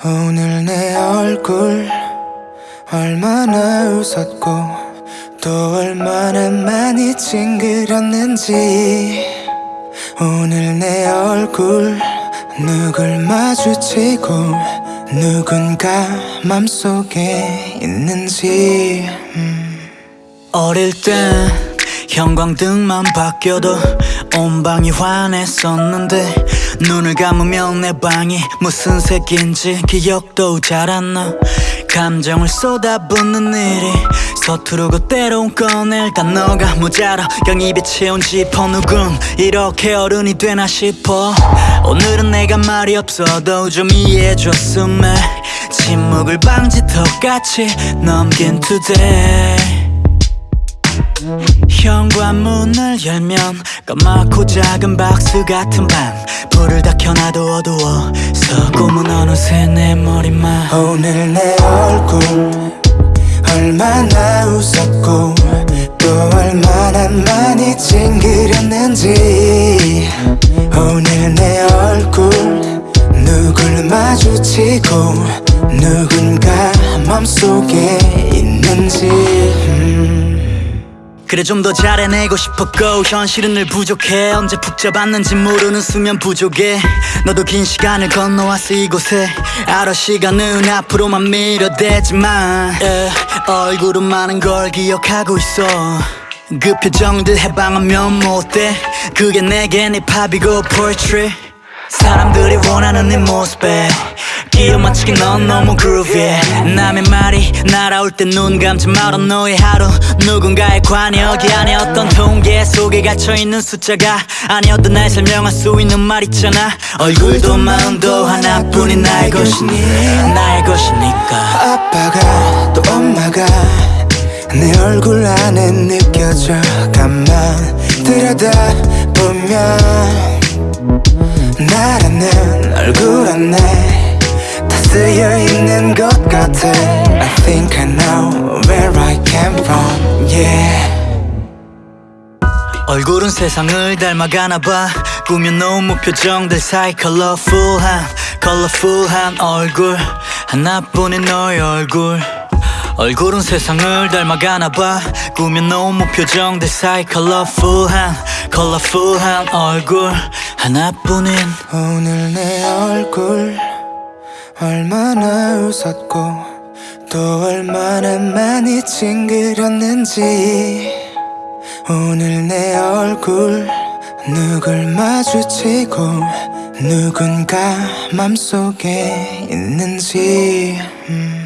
오늘 내 얼굴 얼마나 웃었고 또 얼마나 많이 찡그렸는지 오늘 내 얼굴 누굴 마주치고 누군가 맘속에 있는지 음. 어릴 땐 형광등만 바뀌어도 온 방이 환했었는데 눈을 감으면 내 방이 무슨 색인지 기억도 잘 안 나. 감정을 쏟아붓는 일이 서투르고 때론 꺼낼 단어가 모자라. 영입에 채운 지퍼 누군 이렇게 어른이 되나 싶어. 오늘은 내가 말이 없어도 좀 이해해줬음 해 침묵을 방지턱같이 넘긴 today. 현관문을 열면 까맣고 작은 박스 같은 방 불을 얼마나 웃었고 또 얼마나 많이 찡그렸는지. 오늘 내 얼굴 누굴 마주치고 누군가 맘속에 있는지. 음. 그래 좀 더 잘해내고 싶었고 현실은 늘 부족해. 언제 푹 잡았는지 모르는 수면 부족해. 너도 긴 시간을 건너왔어 이곳에. 알아 시간은 앞으로만 밀어대지만. 예, 얼굴은 많은 걸 기억하고 있어. 그 표정들 해방하면 못돼 그게 내겐 힙합이고 poetry. 사람들이 원하는 네 모습에 기어 맞추기 넌 너무 groovy. 남의 말이 날아올 때 눈 감지 말아 너의 하루 누군가의 안에 어떤 통계 속에 갇혀있는 숫자가 아니어도 날 설명할 수 있는 말 있잖아. 얼굴도 마음도 하나뿐인 나의 것이니 나의 것이니 내 얼굴 안에 느껴져 가만 들여다보면 나라는 얼굴 안에 다 쓰여 있는 것 같아. I think I know where I came from yeah. 얼굴은 세상을 닮아가나 봐. 꾸며 놓은 무표정들 사이 컬러풀한 컬러풀한 얼굴. 하나뿐인 너의 얼굴 얼굴은 세상을 닮아가나 봐. 꾸며놓은 무표정들 사이 컬러풀한 컬러풀한 얼굴. 하나뿐인. 오늘 내 얼굴 얼마나 웃었고 또 얼마나 많이 찡그렸는지. 오늘 내 얼굴 누굴 마주치고 누군가 맘속에 있는지. 음.